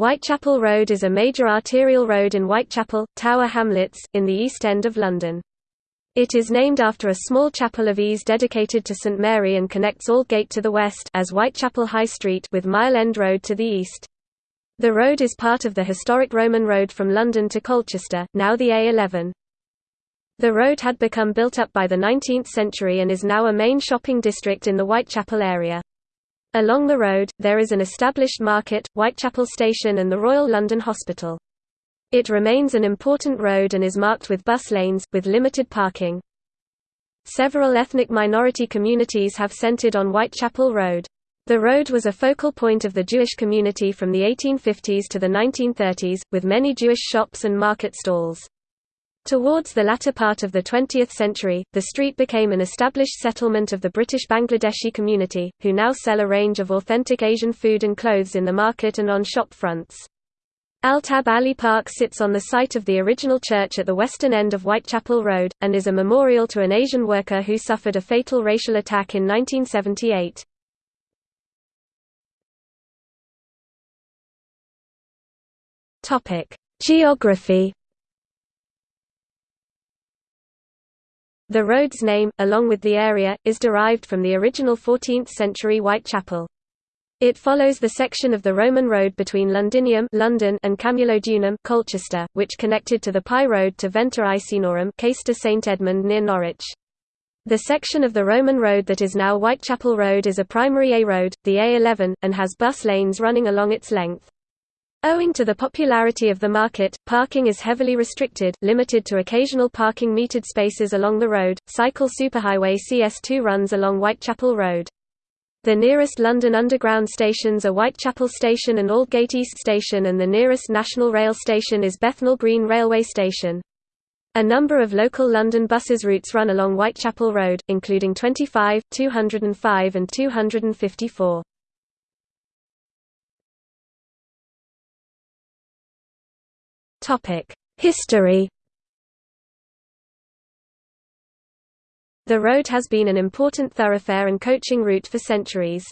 Whitechapel Road is a major arterial road in Whitechapel, Tower Hamlets, in the East End of London. It is named after a small chapel of ease dedicated to St Mary and connects Aldgate to the west as Whitechapel High Street with Mile End Road to the east. The road is part of the historic Roman road from London to Colchester, now the A11. The road had become built up by the 19th century and is now a main shopping district in the Whitechapel area. Along the road, there is an established market, Whitechapel Station and the Royal London Hospital. It remains an important road and is marked with bus lanes, with limited parking. Several ethnic minority communities have centered on Whitechapel Road. The road was a focal point of the Jewish community from the 1850s to the 1930s, with many Jewish shops and market stalls. Towards the latter part of the 20th century, the street became an established settlement of the British Bangladeshi community, who now sell a range of authentic Asian food and clothes in the market and on shop fronts. Altab Ali Park sits on the site of the original church at the western end of Whitechapel Road, and is a memorial to an Asian worker who suffered a fatal racial attack in 1978. Geography The road's name, along with the area, is derived from the original 14th-century Whitechapel. It follows the section of the Roman road between Londinium London and Camulodunum Colchester, which connected to the Pye Road to Venta Icenorum St Edmund near Norwich. The section of the Roman road that is now Whitechapel Road is a primary A road, the A11, and has bus lanes running along its length. Owing to the popularity of the market, parking is heavily restricted, limited to occasional parking metered spaces along the road. Cycle Superhighway CS2 runs along Whitechapel Road. The nearest London Underground stations are Whitechapel Station and Aldgate East Station and the nearest National Rail station is Bethnal Green Railway Station. A number of local London buses routes run along Whitechapel Road, including 25, 205 and 254. History The road has been an important thoroughfare and coaching route for centuries.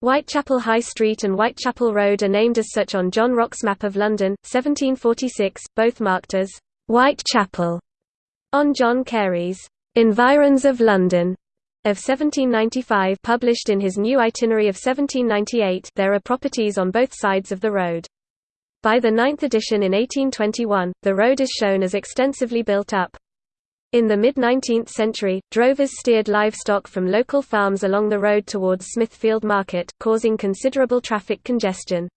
Whitechapel High Street and Whitechapel Road are named as such on John Rocque's map of London, 1746, both marked as Whitechapel. On John Cary's Environs of London of 1795 published in his new itinerary of 1798 there are properties on both sides of the road. By the ninth edition in 1821, the road is shown as extensively built up. In the mid-19th century, drovers steered livestock from local farms along the road towards Smithfield Market, causing considerable traffic congestion.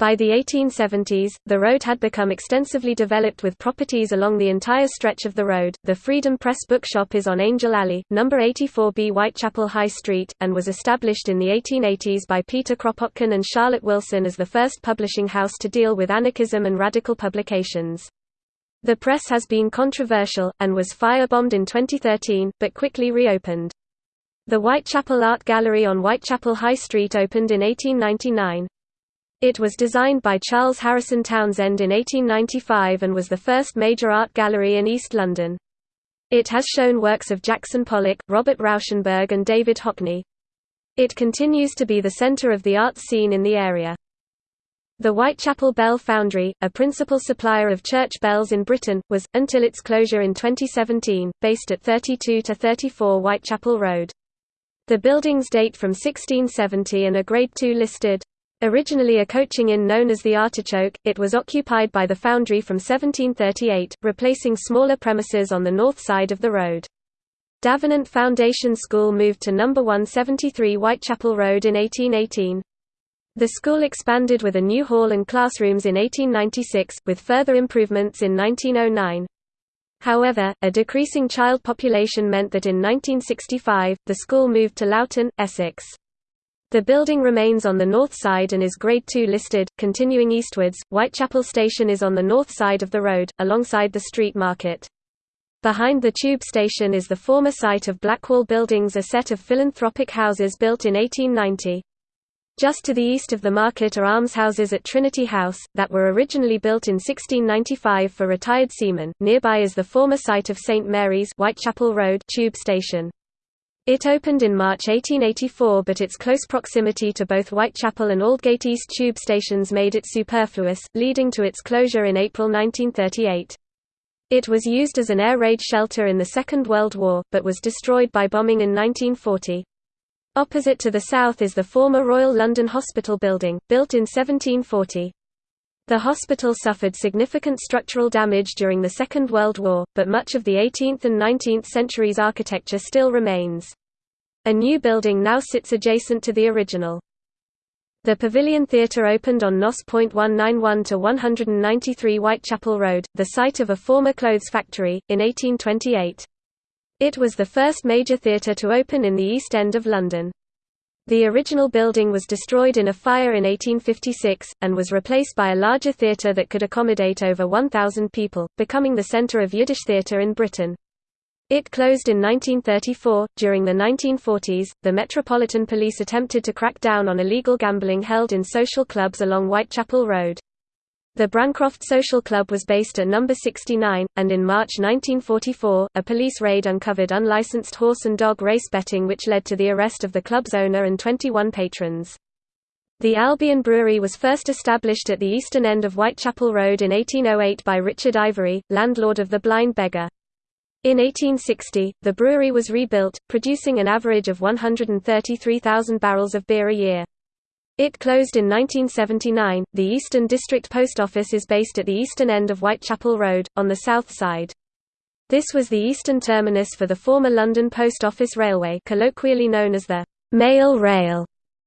By the 1870s, the road had become extensively developed with properties along the entire stretch of the road. The Freedom Press bookshop is on Angel Alley, number 84B Whitechapel High Street, and was established in the 1880s by Peter Kropotkin and Charlotte Wilson as the first publishing house to deal with anarchism and radical publications. The press has been controversial, and was firebombed in 2013, but quickly reopened. The Whitechapel Art Gallery on Whitechapel High Street opened in 1899. It was designed by Charles Harrison Townsend in 1895 and was the first major art gallery in East London. It has shown works of Jackson Pollock, Robert Rauschenberg and David Hockney. It continues to be the centre of the arts scene in the area. The Whitechapel Bell Foundry, a principal supplier of church bells in Britain, was, until its closure in 2017, based at 32–34 Whitechapel Road. The buildings date from 1670 and are Grade II listed. Originally a coaching inn known as the Artichoke, it was occupied by the foundry from 1738, replacing smaller premises on the north side of the road. Davenant Foundation School moved to No. 173 Whitechapel Road in 1818. The school expanded with a new hall and classrooms in 1896, with further improvements in 1909. However, a decreasing child population meant that in 1965, the school moved to Loughton, Essex. The building remains on the north side and is Grade II listed. Continuing eastwards, Whitechapel Station is on the north side of the road, alongside the street market. Behind the tube station is the former site of Blackwall Buildings a set of philanthropic houses built in 1890. Just to the east of the market are almshouses at Trinity House, that were originally built in 1695 for retired seamen. Nearby is the former site of St Mary's Whitechapel Road tube station. It opened in March 1884 but its close proximity to both Whitechapel and Aldgate East tube stations made it superfluous, leading to its closure in April 1938. It was used as an air raid shelter in the Second World War, but was destroyed by bombing in 1940. Opposite to the south is the former Royal London Hospital building, built in 1740. The hospital suffered significant structural damage during the Second World War, but much of the 18th and 19th centuries architecture still remains. A new building now sits adjacent to the original. The Pavilion Theatre opened on NOS. 191 to 193 Whitechapel Road, the site of a former clothes factory, in 1828. It was the first major theatre to open in the East End of London. The original building was destroyed in a fire in 1856, and was replaced by a larger theatre that could accommodate over 1,000 people, becoming the centre of Yiddish theatre in Britain. It closed in 1934. During the 1940s, the Metropolitan Police attempted to crack down on illegal gambling held in social clubs along Whitechapel Road. The Brancroft Social Club was based at number 69, and in March 1944, a police raid uncovered unlicensed horse and dog race betting which led to the arrest of the club's owner and 21 patrons. The Albion Brewery was first established at the eastern end of Whitechapel Road in 1808 by Richard Ivory, landlord of the Blind Beggar. In 1860, the brewery was rebuilt, producing an average of 133,000 barrels of beer a year. It closed in 1979. The Eastern District Post Office is based at the eastern end of Whitechapel Road, on the south side. This was the eastern terminus for the former London Post Office Railway colloquially known as the Mail Rail,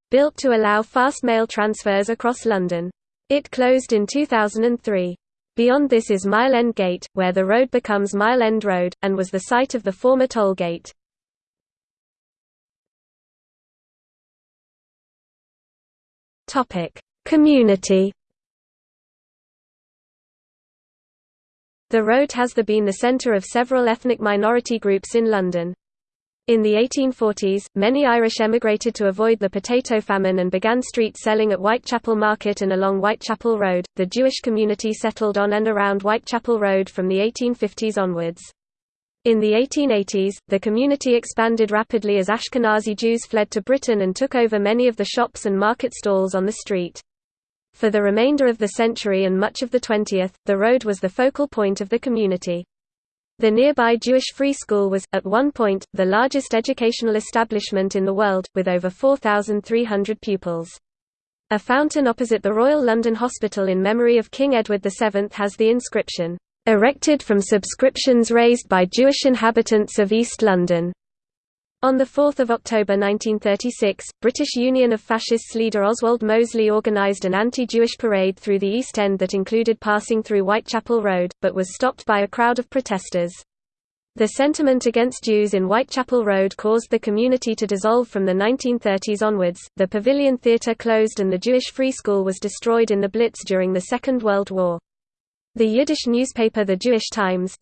built to allow fast mail transfers across London. It closed in 2003. Beyond this is Mile End Gate, where the road becomes Mile End Road, and was the site of the former toll gate. Community The road has the been the centre of several ethnic minority groups in London. In the 1840s, many Irish emigrated to avoid the potato famine and began street selling at Whitechapel Market and along Whitechapel Road. The Jewish community settled on and around Whitechapel Road from the 1850s onwards. In the 1880s, the community expanded rapidly as Ashkenazi Jews fled to Britain and took over many of the shops and market stalls on the street. For the remainder of the century and much of the 20th, the road was the focal point of the community. The nearby Jewish Free School was, at one point, the largest educational establishment in the world, with over 4,300 pupils. A fountain opposite the Royal London Hospital in memory of King Edward VII has the inscription, "...erected from subscriptions raised by Jewish inhabitants of East London." On 4 October 1936, British Union of Fascists leader Oswald Mosley organised an anti-Jewish parade through the East End that included passing through Whitechapel Road, but was stopped by a crowd of protesters. The sentiment against Jews in Whitechapel Road caused the community to dissolve from the 1930s onwards. The Pavilion Theatre closed and the Jewish Free School was destroyed in the Blitz during the Second World War. The Yiddish newspaper The Jewish Times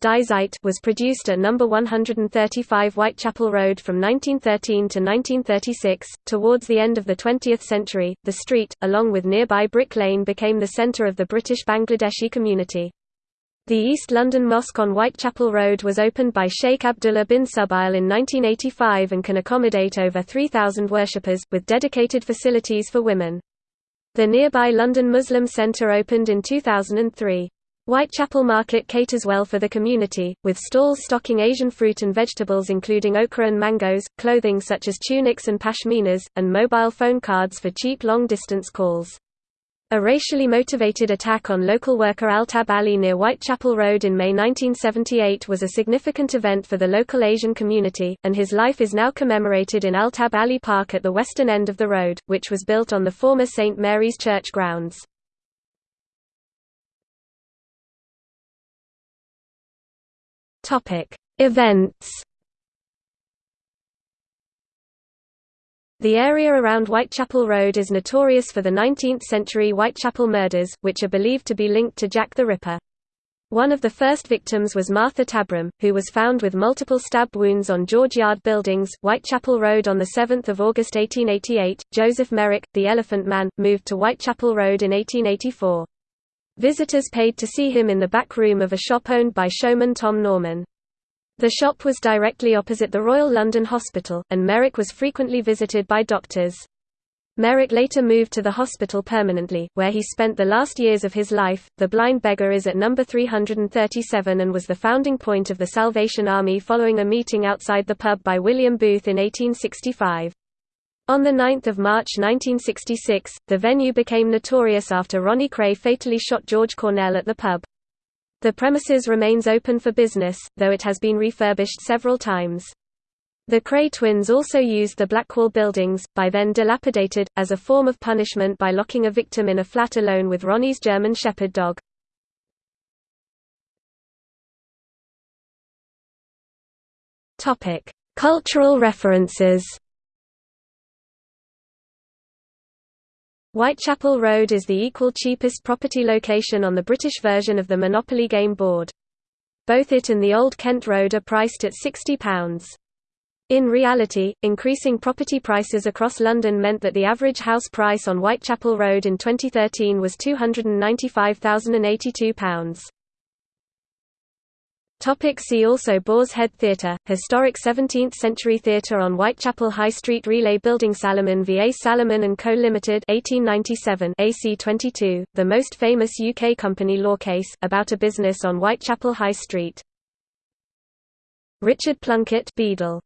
was produced at No. 135 Whitechapel Road from 1913 to 1936. Towards the end of the 20th century, the street, along with nearby Brick Lane, became the centre of the British Bangladeshi community. The East London Mosque on Whitechapel Road was opened by Sheikh Abdullah bin Subail in 1985 and can accommodate over 3,000 worshippers, with dedicated facilities for women. The nearby London Muslim Centre opened in 2003. Whitechapel Market caters well for the community, with stalls stocking Asian fruit and vegetables including okra and mangoes, clothing such as tunics and pashminas, and mobile phone cards for cheap long-distance calls. A racially motivated attack on local worker Altab Ali near Whitechapel Road in May 1978 was a significant event for the local Asian community, and his life is now commemorated in Altab Ali Park at the western end of the road, which was built on the former St. Mary's Church grounds. Topic: Events. The area around Whitechapel Road is notorious for the 19th-century Whitechapel murders, which are believed to be linked to Jack the Ripper. One of the first victims was Martha Tabram, who was found with multiple stab wounds on George Yard Buildings, Whitechapel Road on 7 August 1888. Joseph Merrick, the Elephant Man, moved to Whitechapel Road in 1884. Visitors paid to see him in the back room of a shop owned by showman Tom Norman. The shop was directly opposite the Royal London Hospital, and Merrick was frequently visited by doctors. Merrick later moved to the hospital permanently, where he spent the last years of his life. The Blind Beggar is at number 337 and was the founding point of the Salvation Army following a meeting outside the pub by William Booth in 1865. On 9 March 1966, the venue became notorious after Ronnie Kray fatally shot George Cornell at the pub. The premises remains open for business, though it has been refurbished several times. The Kray twins also used the Blackwall buildings, by then dilapidated, as a form of punishment by locking a victim in a flat alone with Ronnie's German Shepherd dog. Cultural references Whitechapel Road is the equal cheapest property location on the British version of the Monopoly game board. Both it and the Old Kent Road are priced at £60. In reality, increasing property prices across London meant that the average house price on Whitechapel Road in 2013 was £295,082. Topic see also Boar's Head Theatre, historic 17th-century theatre on Whitechapel High Street Relay Building Salomon V.A. Salomon & Co. Limited 1897 AC22, the most famous UK company law case, about a business on Whitechapel High Street. Richard Plunkett Beadle